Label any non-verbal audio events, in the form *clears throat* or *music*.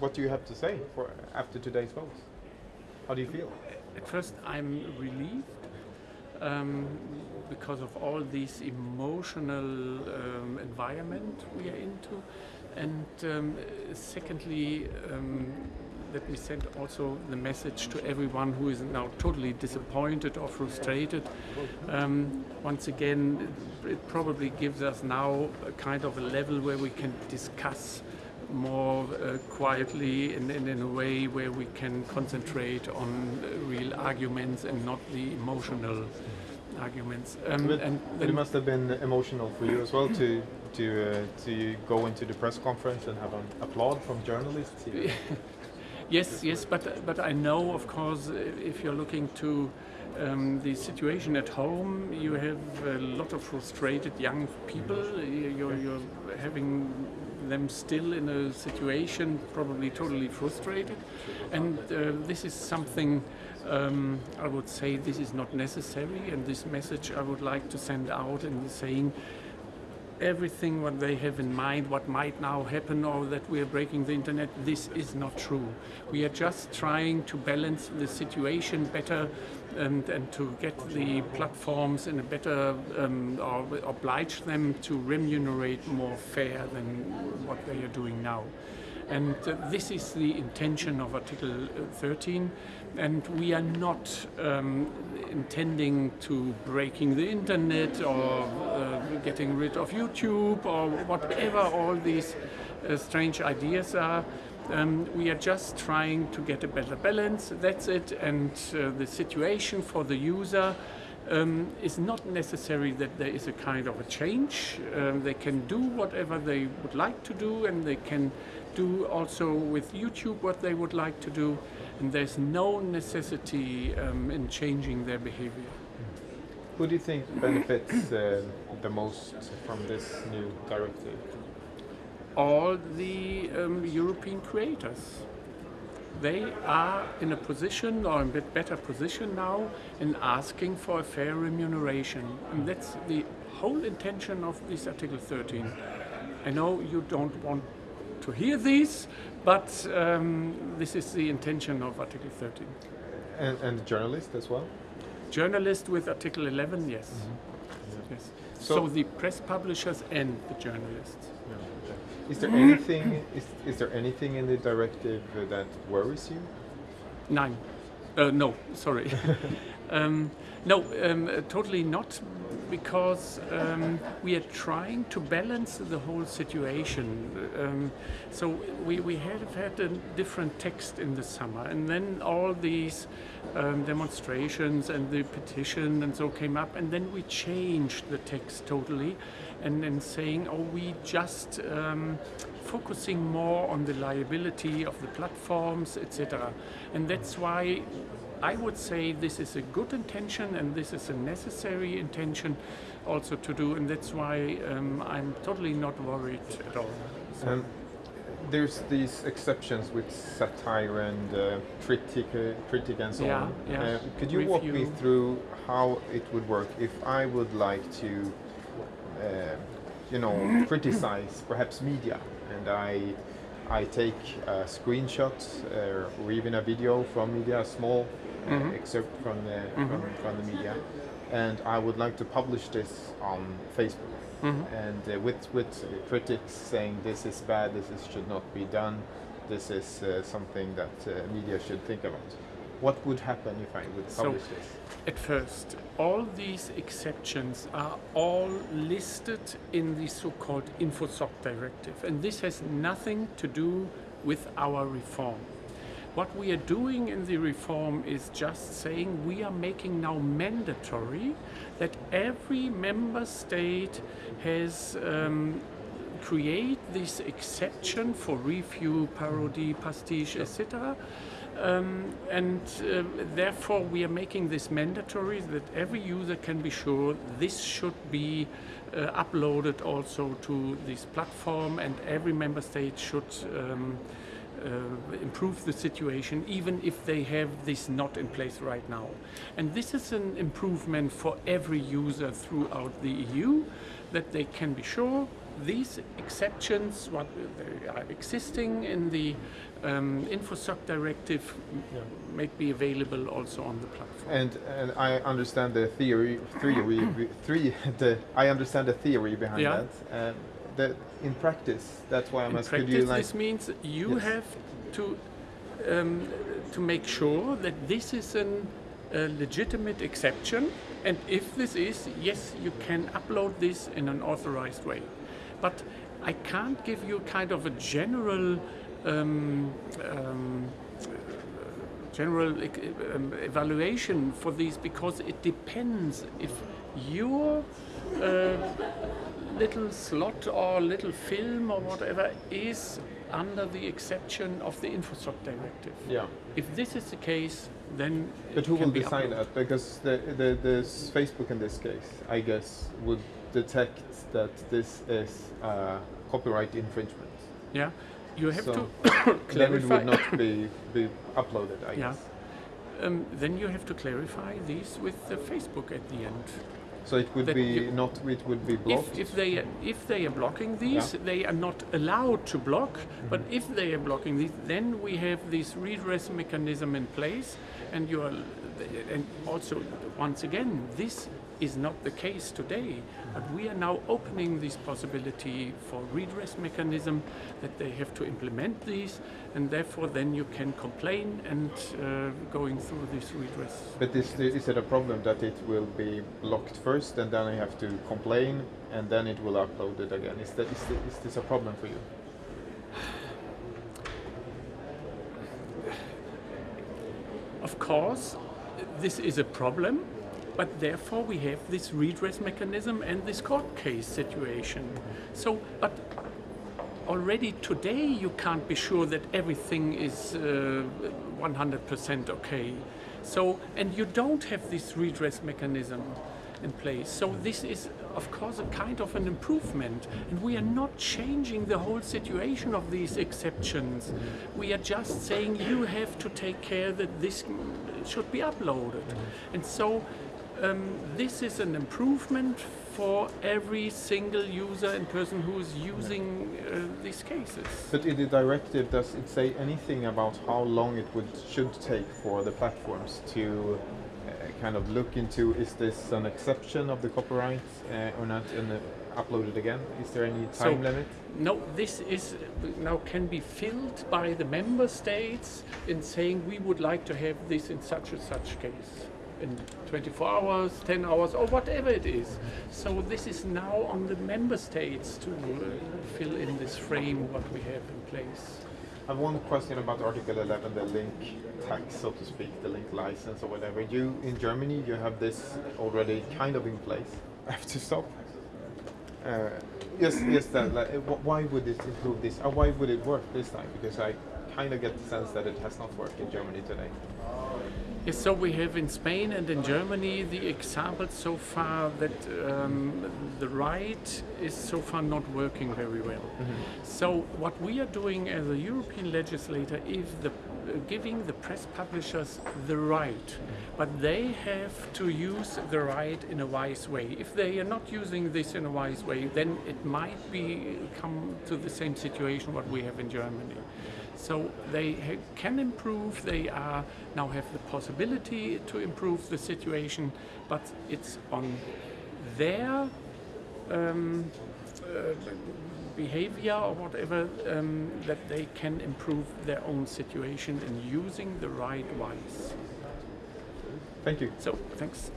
what do you have to say for after today's votes? How do you feel? At first, I'm relieved um, because of all this emotional um, environment we are into, and um, secondly, um, let me send also the message to everyone who is now totally disappointed or frustrated. Um, once again, it probably gives us now a kind of a level where we can discuss more uh, quietly and, and, in a way where we can concentrate on uh, real arguments and not the emotional arguments. Um, but, and it must have been emotional for you as well to to uh, to go into the press conference and have an applaud from journalists. *laughs* yes, yes, but but I know, of course, if you're looking to um, the situation at home, you have a lot of frustrated young people. You're, you're having them still in a situation probably totally frustrated. And uh, this is something um, I would say this is not necessary. And this message I would like to send out and saying everything what they have in mind, what might now happen or that we are breaking the internet, this is not true. We are just trying to balance the situation better and, and to get the platforms in a better, um, or oblige them to remunerate more fair than what they are doing now. And uh, this is the intention of Article 13. And we are not um, intending to breaking the internet or uh, getting rid of YouTube or whatever all these uh, strange ideas are. Um, we are just trying to get a better balance, that's it, and uh, the situation for the user um, is not necessary that there is a kind of a change. Um, they can do whatever they would like to do and they can do also with YouTube what they would like to do and there's no necessity um, in changing their behavior. Who do you think benefits uh, the most from this new directive? all the um, European creators. They are in a position or a bit better position now in asking for a fair remuneration. And that's the whole intention of this Article 13. I know you don't want to hear these, but um, this is the intention of Article 13. And, and journalists as well? Journalists with Article 11, yes. Mm -hmm. yes. So, so, the press publishers and the journalists. Yeah. Is there anything is, is there anything in the directive that worries you? Nine. Uh, no, sorry. *laughs* um, no, um, totally not, because um, we are trying to balance the whole situation. Um, so we, we have had a different text in the summer, and then all these um, demonstrations and the petition and so came up, and then we changed the text totally and, and saying, oh, we just um, focusing more on the liability of the platforms, etc. And that's why I would say this is a good intention and this is a necessary intention also to do, and that's why um, I'm totally not worried at all. So. Um, there's these exceptions with satire and uh, critic, uh, critic and so yeah, on. Yeah. Uh, could you Review. walk me through how it would work if I would like to uh, you know, *clears throat* criticize perhaps media, and I I take a screenshot uh, or even a video from media, a small mm -hmm. excerpt from the mm -hmm. from, from, the media, and I would like to publish this on Facebook. Mm -hmm. And uh, with with critics saying this is bad, this is, should not be done, this is uh, something that uh, media should think about. What would happen if I would publish so, this? At first, all these exceptions are all listed in the so-called InfoSoc directive, and this has nothing to do with our reform. What we are doing in the reform is just saying we are making now mandatory that every member state has um, create this exception for review, parody, pastiche, etc. Um, and uh, therefore we are making this mandatory that every user can be sure this should be uh, uploaded also to this platform and every member state should um, uh, improve the situation even if they have this not in place right now. And this is an improvement for every user throughout the EU that they can be sure these exceptions, what they are existing in the um, InfoSoc directive, yeah. make be available also on the platform. And and I understand the theory, theory, three. *laughs* The I understand the theory behind yeah. that. Um, that in practice, that's why I'm asking. In practice, like, this means you yes. have to um, to make sure that this is an, a legitimate exception, and if this is, yes, you can upload this in an authorized way. But I can't give you kind of a general um, um, general um, evaluation for these because it depends. If your uh, little slot or little film or whatever is under the exception of the InfoSoc directive. Yeah. If this is the case, then but who will decide that? Because the, the the Facebook in this case, I guess, would detect that this is uh, copyright infringement. Yeah. You have so to clarify. Then *coughs* it would not be be uploaded. I yeah. guess. Um, then you have to clarify these with the Facebook at the end. So it would be you, not. It would be blocked. If, if, they if they are blocking these, yeah. they are not allowed to block. Mm -hmm. But if they are blocking these, then we have this redress mechanism in place, and you are, and also once again, this is not the case today. But we are now opening this possibility for redress mechanism that they have to implement these, and therefore then you can complain and uh, going through this redress. But is, is it a problem that it will be blocked first, and then I have to complain, and then it will upload it again? Is that is, the, is this a problem for you? Of course, this is a problem but therefore we have this redress mechanism and this court case situation. So, but already today you can't be sure that everything is 100% uh, okay. So, and you don't have this redress mechanism in place. So this is, of course, a kind of an improvement. And we are not changing the whole situation of these exceptions. We are just saying you have to take care that this should be uploaded. And so um, this is an improvement for every single user and person who is using uh, these cases. But in the directive, does it say anything about how long it would should take for the platforms to uh, kind of look into is this an exception of the copyright uh, or not and uh, upload it again? Is there any time so, limit? No, this is now can be filled by the member states in saying we would like to have this in such and such case in 24 hours, 10 hours, or whatever it is. So this is now on the member states to uh, fill in this frame what we have in place. I have one question about Article 11, the link tax, so to speak, the link license or whatever. You in Germany, you have this already kind of in place. I have to stop. Uh, yes, yes. That, like, why would it improve this? Or why would it work this time? Because I kind of get the sense that it has not worked in Germany today. Yes, so we have in Spain and in Germany the example so far that um, the right is so far not working very well. Mm -hmm. So what we are doing as a European legislator is the, uh, giving the press publishers the right, mm -hmm. but they have to use the right in a wise way. If they are not using this in a wise way, then it might be come to the same situation what we have in Germany. So they can improve, they are now have the possibility to improve the situation, but it's on their um, uh, behavior or whatever um, that they can improve their own situation in using the right wise. Thank you. So, thanks.